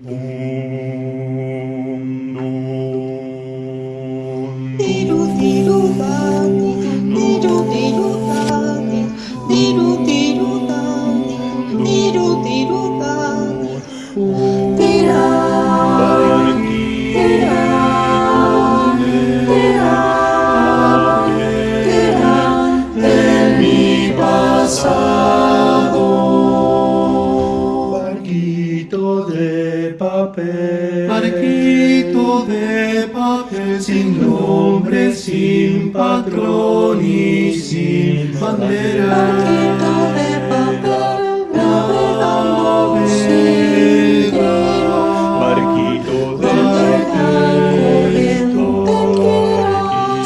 Mm. sin nombre, sin patrón y sin bandera. Paquito de papel, navegamos sin Barquito de papel,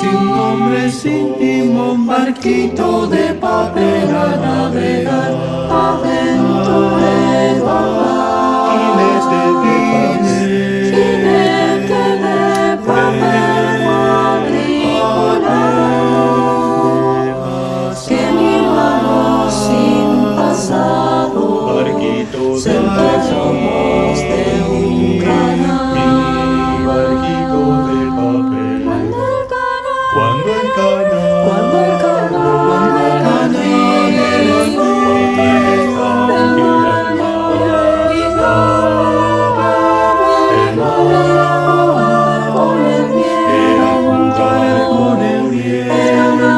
sin nombre, sin timón, barquito de papel a navegar, aventurero. Y desde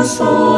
soul.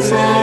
as